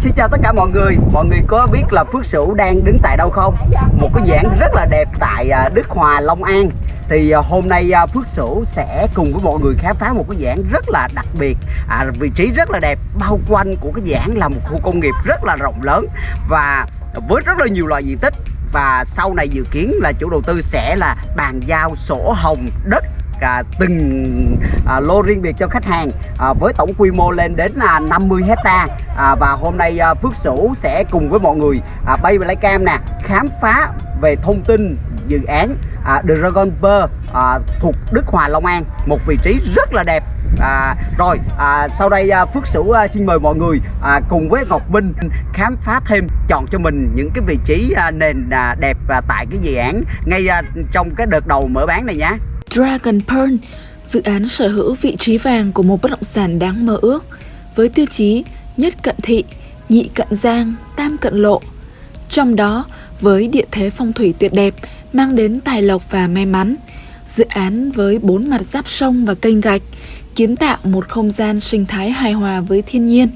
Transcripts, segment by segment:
Xin chào tất cả mọi người. Mọi người có biết là Phước Sửu đang đứng tại đâu không? Một cái dạng rất là đẹp tại à, Đức Hòa, Long An. Thì à, hôm nay à, Phước Sửu sẽ cùng với mọi người khám phá một cái dạng rất là đặc biệt à, Vị trí rất là đẹp Bao quanh của cái dạng là một khu công nghiệp rất là rộng lớn Và với rất là nhiều loại diện tích. Và sau này dự kiến là chủ đầu tư sẽ là bàn giao sổ hồng đất à, từng à, lô riêng biệt cho khách hàng à, với tổng quy mô lên đến à, 50 hecta. À, và hôm nay à, Phước Sửu sẽ cùng với mọi người à, bay về lấy cam nè khám phá về thông tin dự án à, Dragon Pearl à, thuộc Đức Hòa Long An một vị trí rất là đẹp. À, rồi à, sau đây à, Phước Sửu à, xin mời mọi người à, cùng với Ngọc Minh khám phá thêm chọn cho mình những cái vị trí à, nền à, đẹp à, tại cái dự án ngay à, trong cái đợt đầu mở bán này nhé Dragon Pearl, dự án sở hữu vị trí vàng của một bất động sản đáng mơ ước, với tiêu chí nhất cận thị, nhị cận giang, tam cận lộ. Trong đó, với địa thế phong thủy tuyệt đẹp, mang đến tài lộc và may mắn, dự án với bốn mặt giáp sông và kênh gạch, kiến tạo một không gian sinh thái hài hòa với thiên nhiên.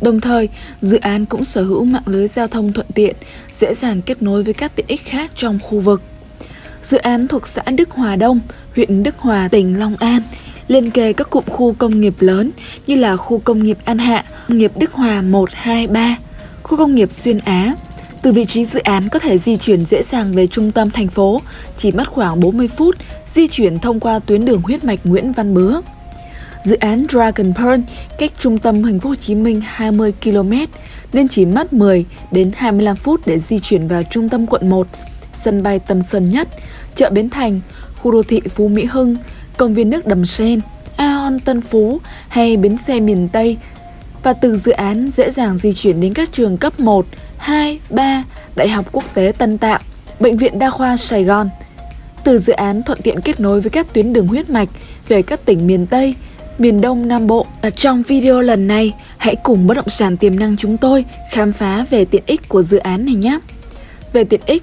Đồng thời, dự án cũng sở hữu mạng lưới giao thông thuận tiện, dễ dàng kết nối với các tiện ích khác trong khu vực. Dự án thuộc xã Đức Hòa Đông, huyện Đức Hòa, tỉnh Long An, liên kề các cụm khu công nghiệp lớn như là khu công nghiệp An Hạ, công nghiệp Đức Hòa 1, 2, 3, khu công nghiệp Xuyên Á. Từ vị trí dự án có thể di chuyển dễ dàng về trung tâm thành phố, chỉ mất khoảng 40 phút di chuyển thông qua tuyến đường huyết mạch Nguyễn Văn Bứa. Dự án Dragon Pearl cách trung tâm thành phố Hồ Chí Minh 20 km nên chỉ mất 10 đến 25 phút để di chuyển vào trung tâm quận 1, sân bay Tân Sơn Nhất, chợ Bến Thành, khu đô thị Phú Mỹ Hưng, công viên nước Đầm Sen, Aon Tân Phú hay bến xe miền Tây và từ dự án dễ dàng di chuyển đến các trường cấp 1, 2, 3, Đại học Quốc tế Tân Tạo, Bệnh viện Đa khoa Sài Gòn. Từ dự án thuận tiện kết nối với các tuyến đường huyết mạch về các tỉnh miền Tây, miền Đông Nam Bộ. Ở trong video lần này, hãy cùng bất động sản tiềm năng chúng tôi khám phá về tiện ích của dự án này nhé. Về tiện ích,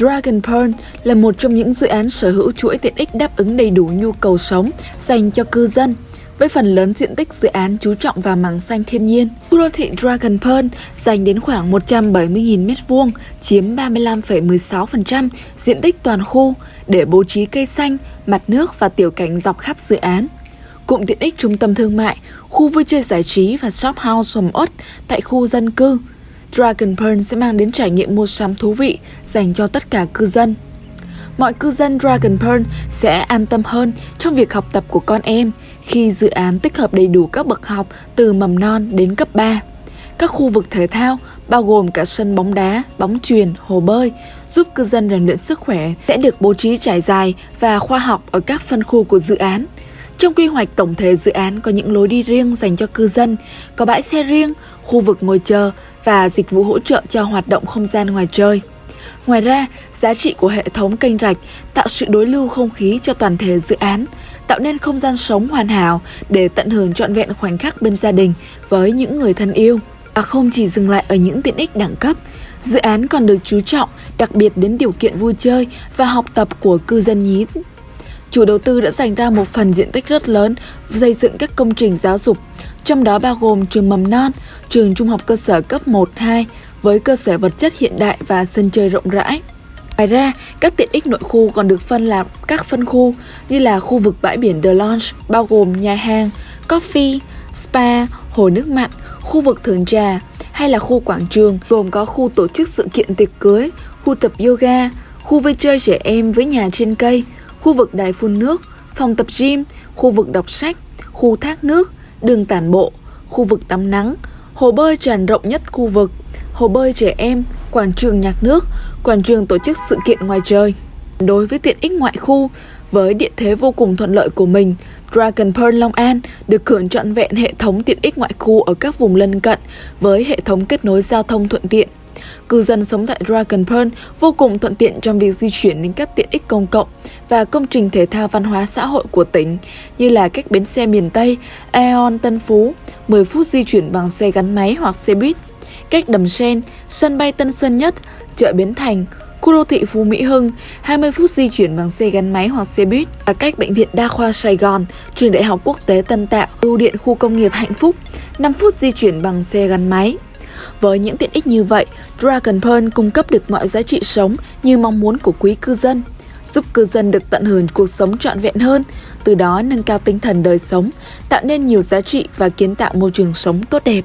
Dragon Pearl là một trong những dự án sở hữu chuỗi tiện ích đáp ứng đầy đủ nhu cầu sống dành cho cư dân. Với phần lớn diện tích dự án chú trọng vào mảng xanh thiên nhiên, khu đô thị Dragon Pearl dành đến khoảng 170.000 m2, chiếm 35,16% diện tích toàn khu để bố trí cây xanh, mặt nước và tiểu cảnh dọc khắp dự án. Cụm tiện ích trung tâm thương mại, khu vui chơi giải trí và shop house sầm uất tại khu dân cư – Dragon Pearl sẽ mang đến trải nghiệm mua sắm thú vị dành cho tất cả cư dân. Mọi cư dân Dragon Pearl sẽ an tâm hơn trong việc học tập của con em khi dự án tích hợp đầy đủ các bậc học từ mầm non đến cấp 3. Các khu vực thể thao bao gồm cả sân bóng đá, bóng chuyền, hồ bơi giúp cư dân rèn luyện sức khỏe sẽ được bố trí trải dài và khoa học ở các phân khu của dự án. Trong quy hoạch tổng thể dự án có những lối đi riêng dành cho cư dân, có bãi xe riêng, khu vực ngồi chờ và dịch vụ hỗ trợ cho hoạt động không gian ngoài trời. Ngoài ra, giá trị của hệ thống kênh rạch tạo sự đối lưu không khí cho toàn thể dự án, tạo nên không gian sống hoàn hảo để tận hưởng trọn vẹn khoảnh khắc bên gia đình với những người thân yêu. Và không chỉ dừng lại ở những tiện ích đẳng cấp, dự án còn được chú trọng đặc biệt đến điều kiện vui chơi và học tập của cư dân nhí chủ đầu tư đã dành ra một phần diện tích rất lớn xây dựng các công trình giáo dục, trong đó bao gồm trường mầm non, trường trung học cơ sở cấp 1-2 với cơ sở vật chất hiện đại và sân chơi rộng rãi. Ngoài ra, các tiện ích nội khu còn được phân làm các phân khu như là khu vực bãi biển The Lounge bao gồm nhà hàng, coffee, spa, hồ nước mặn, khu vực thưởng trà hay là khu quảng trường gồm có khu tổ chức sự kiện tiệc cưới, khu tập yoga, khu vui chơi trẻ em với nhà trên cây, khu vực đài phun nước, phòng tập gym, khu vực đọc sách, khu thác nước, đường tản bộ, khu vực tắm nắng, hồ bơi tràn rộng nhất khu vực, hồ bơi trẻ em, quảng trường nhạc nước, quảng trường tổ chức sự kiện ngoài trời. Đối với tiện ích ngoại khu, với địa thế vô cùng thuận lợi của mình, Dragon Pearl Long An được hưởng trọn vẹn hệ thống tiện ích ngoại khu ở các vùng lân cận với hệ thống kết nối giao thông thuận tiện. Cư dân sống tại Dragon Pearl vô cùng thuận tiện trong việc di chuyển đến các tiện ích công cộng và công trình thể thao văn hóa xã hội của tỉnh như là các bến xe miền Tây, Aeon Tân Phú, 10 phút di chuyển bằng xe gắn máy hoặc xe buýt, cách Đầm Sen, sân bay Tân Sơn Nhất, chợ Bến Thành, khu đô thị Phú Mỹ Hưng, 20 phút di chuyển bằng xe gắn máy hoặc xe buýt, và cách bệnh viện Đa khoa Sài Gòn, trường Đại học Quốc tế Tân Tạo, bưu điện khu công nghiệp Hạnh Phúc, 5 phút di chuyển bằng xe gắn máy. Với những tiện ích như vậy, Dragon Pearl cung cấp được mọi giá trị sống như mong muốn của quý cư dân, giúp cư dân được tận hưởng cuộc sống trọn vẹn hơn, từ đó nâng cao tinh thần đời sống, tạo nên nhiều giá trị và kiến tạo môi trường sống tốt đẹp.